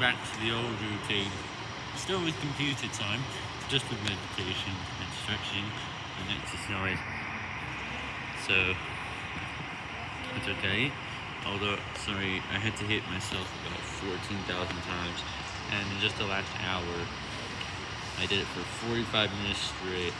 back to the old routine. Still with computer time, just with meditation and stretching and exercise. So, it's okay. Although, sorry, I had to hit myself about 14,000 times. And in just the last hour, I did it for 45 minutes straight.